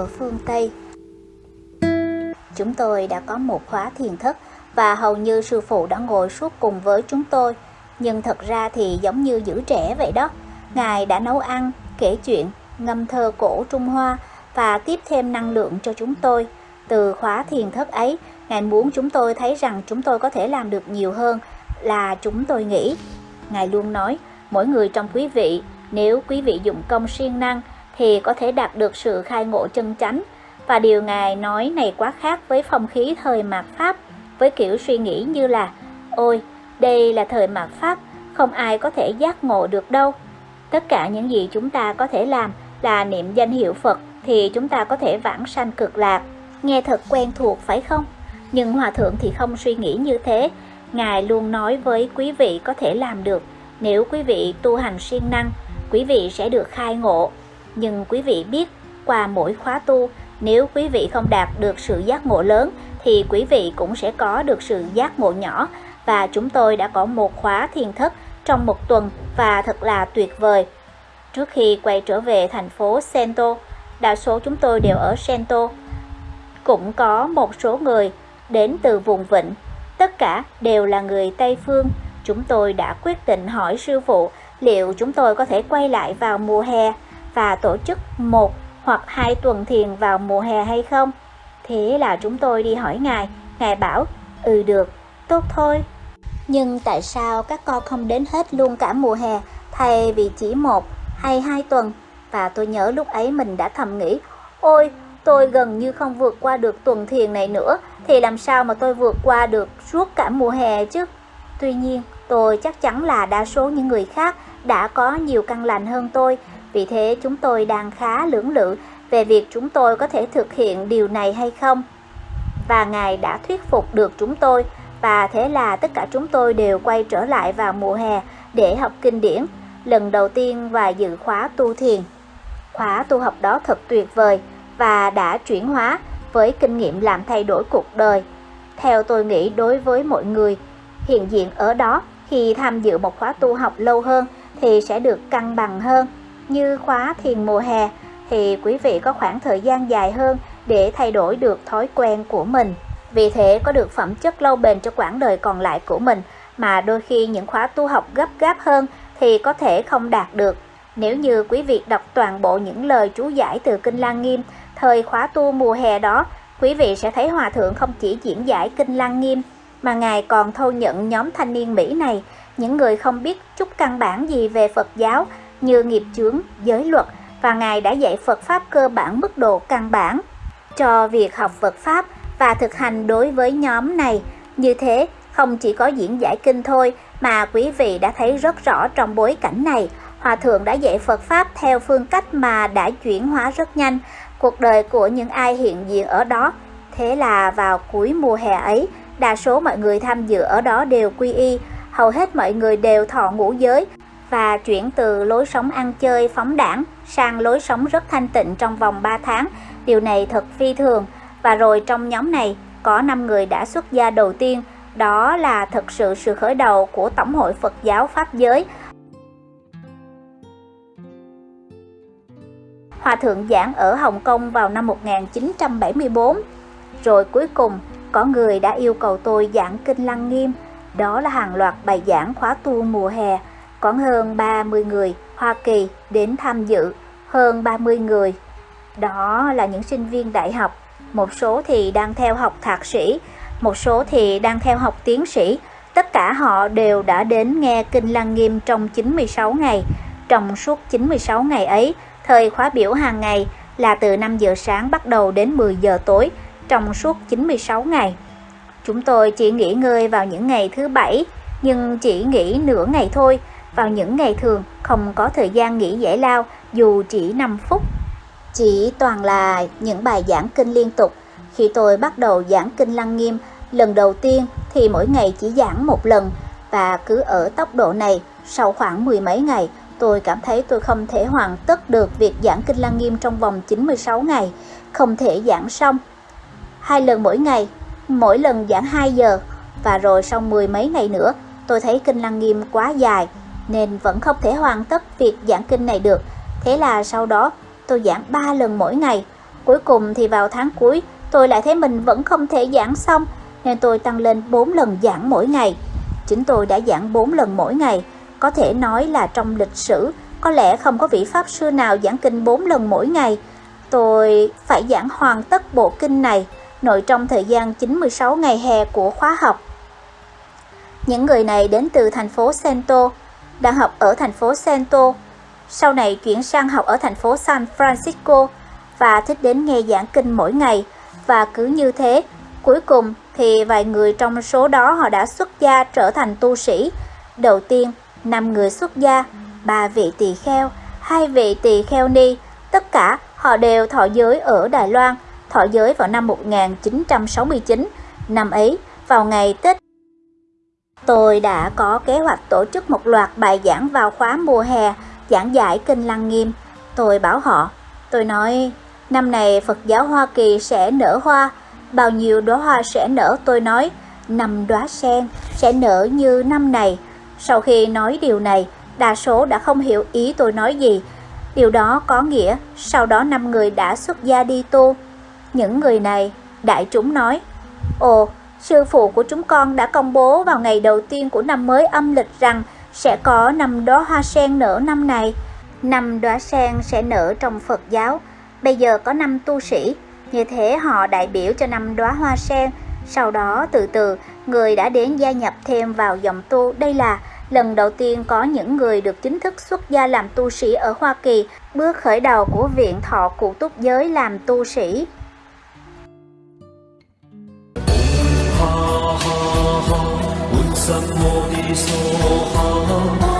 ở phương Tây. Chúng tôi đã có một khóa thiền thất và hầu như sư phụ đã ngồi suốt cùng với chúng tôi. Nhưng thật ra thì giống như giữ trẻ vậy đó. Ngài đã nấu ăn, kể chuyện, ngâm thơ cổ Trung Hoa và tiếp thêm năng lượng cho chúng tôi. Từ khóa thiền thất ấy, Ngài muốn chúng tôi thấy rằng chúng tôi có thể làm được nhiều hơn là chúng tôi nghĩ. Ngài luôn nói, mỗi người trong quý vị, nếu quý vị dụng công siêng năng thì có thể đạt được sự khai ngộ chân chánh. Và điều Ngài nói này quá khác với phong khí thời mạt Pháp, với kiểu suy nghĩ như là Ôi, đây là thời mạt Pháp, không ai có thể giác ngộ được đâu. Tất cả những gì chúng ta có thể làm là niệm danh hiệu Phật thì chúng ta có thể vãng sanh cực lạc. Nghe thật quen thuộc phải không? Nhưng Hòa Thượng thì không suy nghĩ như thế. Ngài luôn nói với quý vị có thể làm được. Nếu quý vị tu hành siêng năng, quý vị sẽ được khai ngộ. Nhưng quý vị biết, qua mỗi khóa tu, nếu quý vị không đạt được sự giác ngộ lớn, thì quý vị cũng sẽ có được sự giác ngộ nhỏ. Và chúng tôi đã có một khóa thiền thất trong một tuần và thật là tuyệt vời. Trước khi quay trở về thành phố Sento, đa số chúng tôi đều ở Sento. Cũng có một số người đến từ vùng vịnh, tất cả đều là người Tây Phương. Chúng tôi đã quyết định hỏi sư phụ liệu chúng tôi có thể quay lại vào mùa hè và tổ chức một hoặc hai tuần thiền vào mùa hè hay không. Thế là chúng tôi đi hỏi ngài, ngài bảo, ừ được, tốt thôi. Nhưng tại sao các con không đến hết luôn cả mùa hè thay vì chỉ một hay hai tuần? Và tôi nhớ lúc ấy mình đã thầm nghĩ, ôi tôi gần như không vượt qua được tuần thiền này nữa, thì làm sao mà tôi vượt qua được suốt cả mùa hè chứ? Tuy nhiên, tôi chắc chắn là đa số những người khác đã có nhiều căn lành hơn tôi, vì thế chúng tôi đang khá lưỡng lự về việc chúng tôi có thể thực hiện điều này hay không. Và Ngài đã thuyết phục được chúng tôi, và thế là tất cả chúng tôi đều quay trở lại vào mùa hè để học kinh điển, lần đầu tiên và dự khóa tu thiền. Khóa tu học đó thật tuyệt vời và đã chuyển hóa với kinh nghiệm làm thay đổi cuộc đời. Theo tôi nghĩ đối với mọi người, hiện diện ở đó, khi tham dự một khóa tu học lâu hơn thì sẽ được cân bằng hơn. Như khóa thiền mùa hè thì quý vị có khoảng thời gian dài hơn để thay đổi được thói quen của mình. Vì thế, có được phẩm chất lâu bền cho quãng đời còn lại của mình, mà đôi khi những khóa tu học gấp gáp hơn thì có thể không đạt được. Nếu như quý vị đọc toàn bộ những lời chú giải từ Kinh Lăng Nghiêm thời khóa tu mùa hè đó, quý vị sẽ thấy Hòa Thượng không chỉ diễn giải Kinh Lăng Nghiêm mà Ngài còn thâu nhận nhóm thanh niên Mỹ này, những người không biết chút căn bản gì về Phật giáo như nghiệp chướng, giới luật và Ngài đã dạy Phật Pháp cơ bản mức độ căn bản cho việc học Phật Pháp và thực hành đối với nhóm này. Như thế, không chỉ có diễn giải kinh thôi mà quý vị đã thấy rất rõ trong bối cảnh này, Hòa Thượng đã dạy Phật Pháp theo phương cách mà đã chuyển hóa rất nhanh cuộc đời của những ai hiện diện ở đó. Thế là vào cuối mùa hè ấy, đa số mọi người tham dự ở đó đều quy y, hầu hết mọi người đều thọ ngũ giới và chuyển từ lối sống ăn chơi phóng đảng sang lối sống rất thanh tịnh trong vòng 3 tháng. Điều này thật phi thường. Và rồi trong nhóm này có 5 người đã xuất gia đầu tiên, đó là thật sự sự khởi đầu của Tổng hội Phật giáo Pháp giới. Hòa thượng giảng ở Hồng Kông vào năm 1974. Rồi cuối cùng, có người đã yêu cầu tôi giảng Kinh Lăng Nghiêm. Đó là hàng loạt bài giảng khóa tu mùa hè. Có hơn 30 người Hoa Kỳ đến tham dự, hơn 30 người. Đó là những sinh viên đại học, một số thì đang theo học thạc sĩ, một số thì đang theo học tiến sĩ. Tất cả họ đều đã đến nghe Kinh Lăng Nghiêm trong 96 ngày. Trong suốt 96 ngày ấy, thời khóa biểu hàng ngày là từ 5 giờ sáng bắt đầu đến 10 giờ tối trong suốt 96 ngày. Chúng tôi chỉ nghỉ ngơi vào những ngày thứ bảy, nhưng chỉ nghỉ nửa ngày thôi. Vào những ngày thường không có thời gian nghỉ giải lao dù chỉ 5 phút. Chỉ toàn là những bài giảng kinh liên tục. Khi tôi bắt đầu giảng kinh Lăng Nghiêm, lần đầu tiên thì mỗi ngày chỉ giảng một lần và cứ ở tốc độ này sau khoảng mười mấy ngày tôi cảm thấy tôi không thể hoàn tất được việc giảng kinh Lăng Nghiêm trong vòng 96 ngày, không thể giảng xong. Hai lần mỗi ngày, mỗi lần giảng 2 giờ. Và rồi sau mười mấy ngày nữa, tôi thấy kinh Lăng Nghiêm quá dài, nên vẫn không thể hoàn tất việc giảng kinh này được. Thế là sau đó tôi giảng 3 lần mỗi ngày. Cuối cùng thì vào tháng cuối, tôi lại thấy mình vẫn không thể giảng xong, nên tôi tăng lên 4 lần giảng mỗi ngày. Chính tôi đã giảng 4 lần mỗi ngày, có thể nói là trong lịch sử, có lẽ không có vị Pháp sư nào giảng kinh 4 lần mỗi ngày. Tôi phải giảng hoàn tất bộ kinh này nội trong thời gian 96 ngày hè của khóa học. Những người này đến từ thành phố Sento, đang học ở thành phố Sento, sau này chuyển sang học ở thành phố San Francisco và thích đến nghe giảng kinh mỗi ngày và cứ như thế, cuối cùng thì vài người trong số đó họ đã xuất gia trở thành tu sĩ. Đầu tiên, 5 người xuất gia, ba vị tỳ kheo, hai vị tỳ kheo ni, tất cả họ đều thọ giới ở Đài Loan, thọ giới vào năm 1969, năm ấy vào ngày Tết. Tôi đã có kế hoạch tổ chức một loạt bài giảng vào khóa mùa hè, giảng giải Kinh Lăng Nghiêm. Tôi bảo họ, tôi nói, năm này Phật giáo Hoa Kỳ sẽ nở hoa, bao nhiêu đóa hoa sẽ nở tôi nói, năm đóa sen sẽ nở như năm này. Sau khi nói điều này, đa số đã không hiểu ý tôi nói gì. Điều đó có nghĩa sau đó năm người đã xuất gia đi tu. Những người này, đại chúng nói, Ồ, sư phụ của chúng con đã công bố vào ngày đầu tiên của năm mới âm lịch rằng sẽ có năm đóa hoa sen nở năm này. Năm đóa sen sẽ nở trong Phật giáo. Bây giờ có năm tu sĩ, như thế họ đại biểu cho năm đóa hoa sen. Sau đó từ từ, người đã đến gia nhập thêm vào dòng tu. Đây là lần đầu tiên có những người được chính thức xuất gia làm tu sĩ ở Hoa Kỳ, bước khởi đầu của Viện Thọ Cụ Túc Giới làm tu sĩ. Ha ha ha,